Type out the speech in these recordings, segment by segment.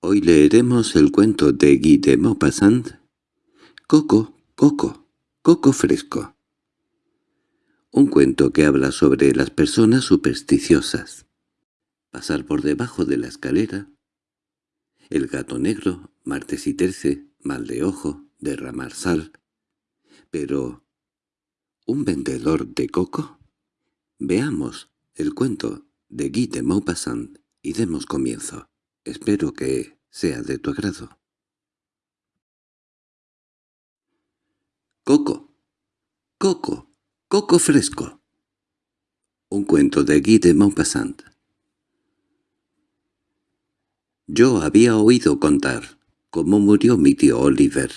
Hoy leeremos el cuento de Guy de Maupassant, Coco, Coco, Coco Fresco. Un cuento que habla sobre las personas supersticiosas. Pasar por debajo de la escalera. El gato negro, martes y terce, mal de ojo, derramar sal. Pero... ¿un vendedor de coco? Veamos el cuento de Guy de Maupassant y demos comienzo. Espero que sea de tu agrado. Coco, Coco, Coco fresco. Un cuento de Guy de Maupassant. Yo había oído contar cómo murió mi tío Oliver.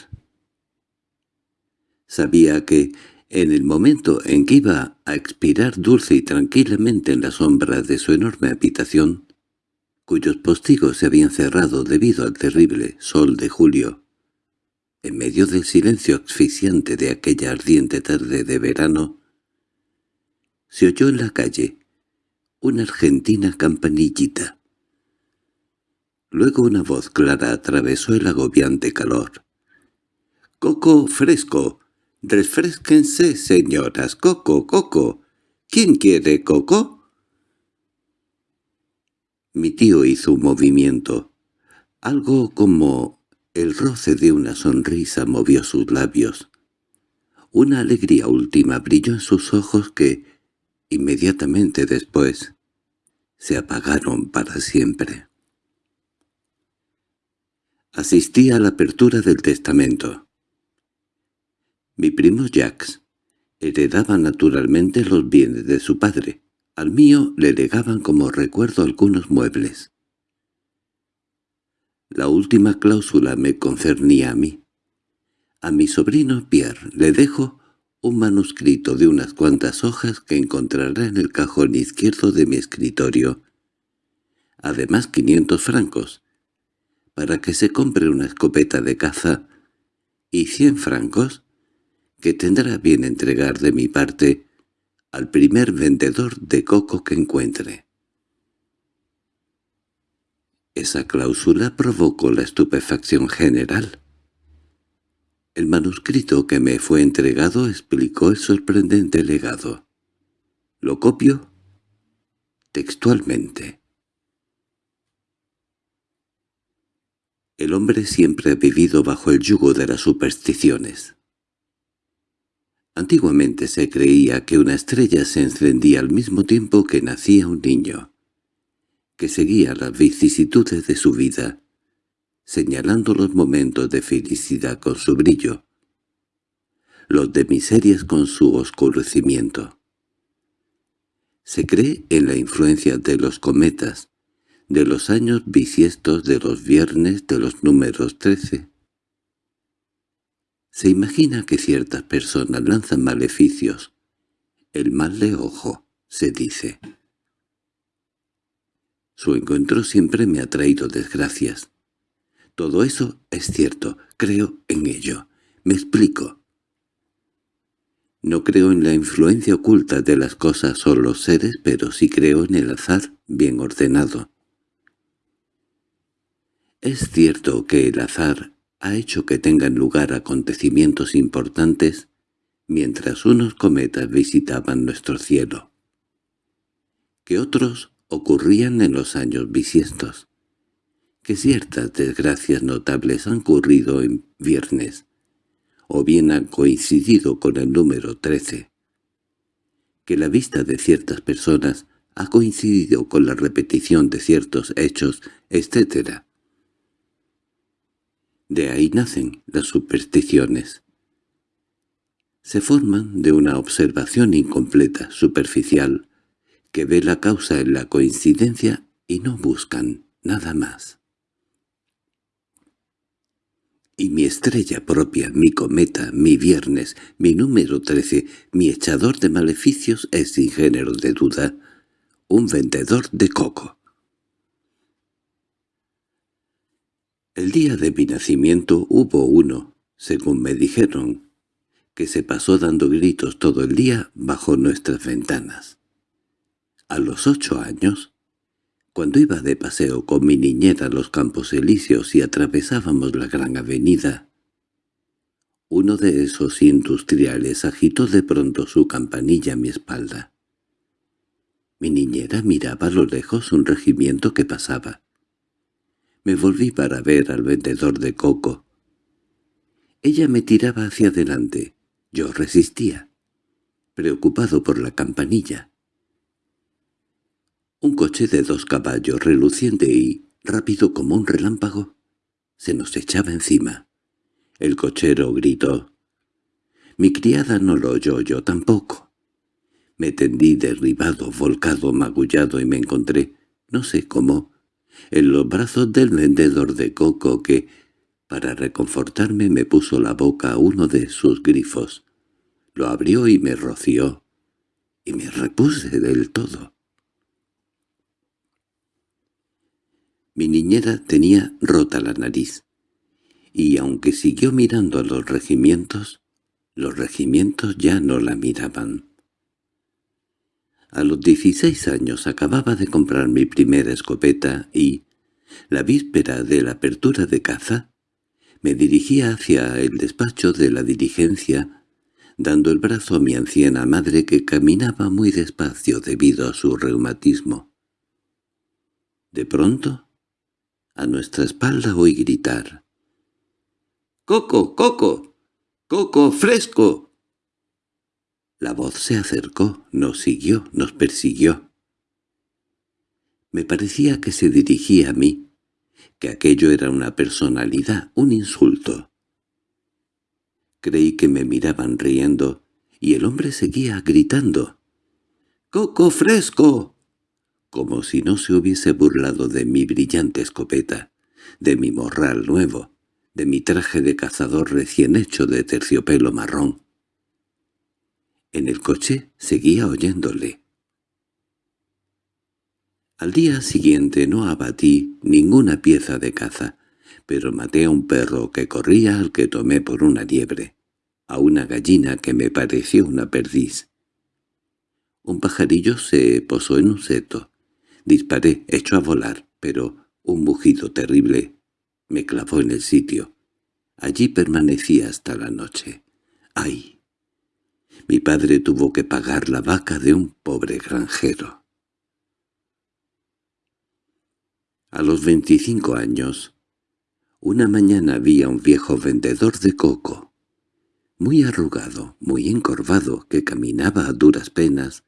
Sabía que, en el momento en que iba a expirar dulce y tranquilamente en la sombra de su enorme habitación, cuyos postigos se habían cerrado debido al terrible sol de julio. En medio del silencio asfixiante de aquella ardiente tarde de verano, se oyó en la calle una argentina campanillita. Luego una voz clara atravesó el agobiante calor. —¡Coco fresco! —Refresquense, señoras. ¡Coco, coco! ¿Quién quiere coco? Mi tío hizo un movimiento. Algo como el roce de una sonrisa movió sus labios. Una alegría última brilló en sus ojos que, inmediatamente después, se apagaron para siempre. Asistí a la apertura del testamento. Mi primo Jacques heredaba naturalmente los bienes de su padre, al mío le legaban como recuerdo algunos muebles. La última cláusula me concernía a mí. A mi sobrino Pierre le dejo un manuscrito de unas cuantas hojas que encontrará en el cajón izquierdo de mi escritorio. Además quinientos francos, para que se compre una escopeta de caza, y cien francos, que tendrá bien entregar de mi parte al primer vendedor de coco que encuentre. Esa cláusula provocó la estupefacción general. El manuscrito que me fue entregado explicó el sorprendente legado. Lo copio textualmente. El hombre siempre ha vivido bajo el yugo de las supersticiones. Antiguamente se creía que una estrella se encendía al mismo tiempo que nacía un niño, que seguía las vicisitudes de su vida, señalando los momentos de felicidad con su brillo, los de miserias con su oscurecimiento. Se cree en la influencia de los cometas, de los años bisiestos de los viernes de los números trece, se imagina que ciertas personas lanzan maleficios. El mal de ojo, se dice. Su encuentro siempre me ha traído desgracias. Todo eso es cierto, creo en ello. Me explico. No creo en la influencia oculta de las cosas o los seres, pero sí creo en el azar bien ordenado. Es cierto que el azar ha hecho que tengan lugar acontecimientos importantes mientras unos cometas visitaban nuestro cielo, que otros ocurrían en los años bisiestos, que ciertas desgracias notables han ocurrido en viernes, o bien han coincidido con el número trece, que la vista de ciertas personas ha coincidido con la repetición de ciertos hechos, etc. De ahí nacen las supersticiones. Se forman de una observación incompleta, superficial, que ve la causa en la coincidencia y no buscan nada más. Y mi estrella propia, mi cometa, mi viernes, mi número trece, mi echador de maleficios es sin género de duda un vendedor de coco. El día de mi nacimiento hubo uno, según me dijeron, que se pasó dando gritos todo el día bajo nuestras ventanas. A los ocho años, Cuando iba de paseo con mi niñera a los Campos Elíseos y atravesábamos la gran avenida, uno de esos industriales agitó de pronto su campanilla a mi espalda. Mi niñera miraba a lo lejos un regimiento que pasaba. Me volví para ver al vendedor de coco. Ella me tiraba hacia adelante. Yo resistía, preocupado por la campanilla. Un coche de dos caballos reluciente y rápido como un relámpago se nos echaba encima. El cochero gritó. Mi criada no lo oyó, yo tampoco. Me tendí derribado, volcado, magullado y me encontré, no sé cómo, en los brazos del vendedor de coco que, para reconfortarme, me puso la boca a uno de sus grifos. Lo abrió y me roció, y me repuse del todo. Mi niñera tenía rota la nariz y aunque siguió mirando a los regimientos, los regimientos ya no la miraban. A los dieciséis años acababa de comprar mi primera escopeta y, la víspera de la apertura de caza, me dirigía hacia el despacho de la diligencia, dando el brazo a mi anciana madre que caminaba muy despacio debido a su reumatismo. De pronto, a nuestra espalda oí gritar. —¡Coco, coco! ¡Coco fresco! La voz se acercó, nos siguió, nos persiguió. Me parecía que se dirigía a mí, que aquello era una personalidad, un insulto. Creí que me miraban riendo, y el hombre seguía gritando. —¡Coco fresco! como si no se hubiese burlado de mi brillante escopeta, de mi morral nuevo, de mi traje de cazador recién hecho de terciopelo marrón. En el coche seguía oyéndole. Al día siguiente no abatí ninguna pieza de caza, pero maté a un perro que corría al que tomé por una liebre, a una gallina que me pareció una perdiz. Un pajarillo se posó en un seto. Disparé, hecho a volar, pero un mugido terrible me clavó en el sitio. Allí permanecí hasta la noche. ¡Ay! Mi padre tuvo que pagar la vaca de un pobre granjero. A los veinticinco años, una mañana vi a un viejo vendedor de coco, muy arrugado, muy encorvado, que caminaba a duras penas,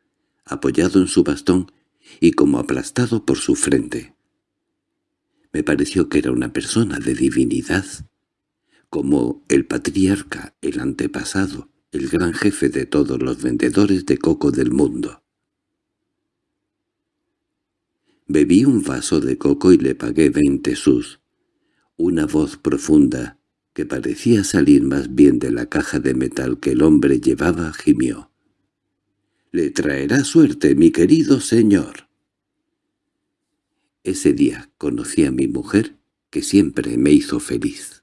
apoyado en su bastón y como aplastado por su frente. Me pareció que era una persona de divinidad, como el patriarca, el antepasado, el gran jefe de todos los vendedores de coco del mundo. Bebí un vaso de coco y le pagué veinte sus. Una voz profunda, que parecía salir más bien de la caja de metal que el hombre llevaba, gimió. «Le traerá suerte, mi querido señor». Ese día conocí a mi mujer, que siempre me hizo feliz.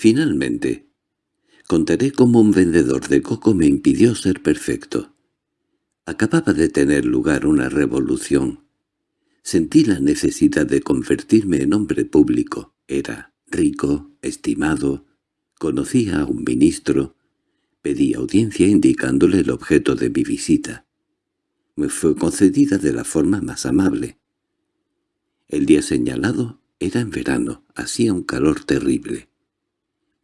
Finalmente, contaré cómo un vendedor de coco me impidió ser perfecto. Acababa de tener lugar una revolución. Sentí la necesidad de convertirme en hombre público. Era rico, estimado, conocía a un ministro, pedí audiencia indicándole el objeto de mi visita me fue concedida de la forma más amable. El día señalado era en verano, hacía un calor terrible.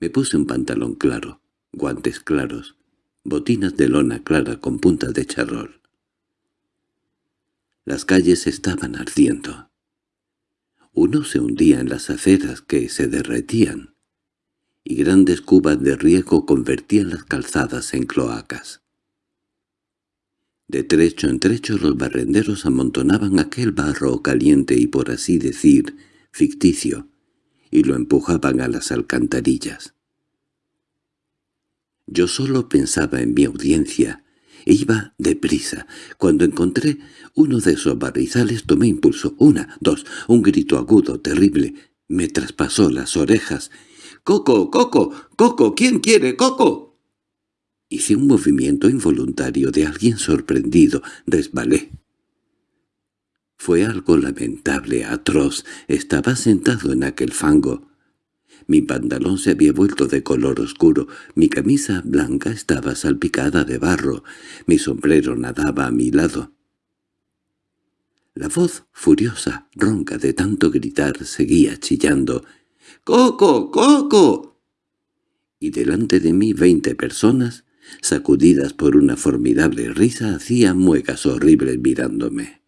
Me puse un pantalón claro, guantes claros, botinas de lona clara con puntas de charrol. Las calles estaban ardiendo. Uno se hundía en las aceras que se derretían, y grandes cubas de riego convertían las calzadas en cloacas. De trecho en trecho los barrenderos amontonaban aquel barro caliente y por así decir ficticio, y lo empujaban a las alcantarillas. Yo solo pensaba en mi audiencia, e iba deprisa. Cuando encontré uno de esos barrizales tomé impulso. Una, dos, un grito agudo, terrible, me traspasó las orejas. —¡Coco, Coco, Coco! ¿Quién quiere Coco? Hice un movimiento involuntario de alguien sorprendido. Resbalé. Fue algo lamentable, atroz. Estaba sentado en aquel fango. Mi pantalón se había vuelto de color oscuro, mi camisa blanca estaba salpicada de barro, mi sombrero nadaba a mi lado. La voz furiosa, ronca de tanto gritar, seguía chillando. —¡Coco! ¡Coco! Y delante de mí veinte personas, sacudidas por una formidable risa, hacían muecas horribles mirándome.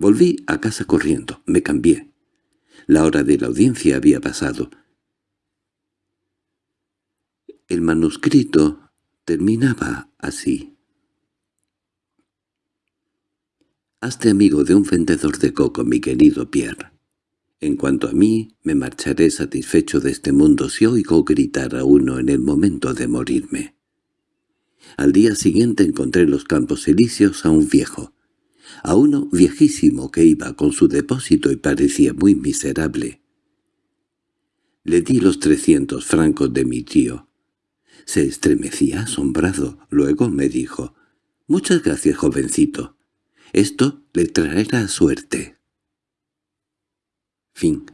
Volví a casa corriendo, me cambié. La hora de la audiencia había pasado. El manuscrito terminaba así. Hazte amigo de un vendedor de coco, mi querido Pierre. En cuanto a mí, me marcharé satisfecho de este mundo si oigo gritar a uno en el momento de morirme. Al día siguiente encontré en los campos elíseos a un viejo, a uno viejísimo que iba con su depósito y parecía muy miserable. Le di los trescientos francos de mi tío. Se estremecía asombrado. Luego me dijo, «Muchas gracias, jovencito. Esto le traerá suerte». Fin